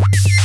you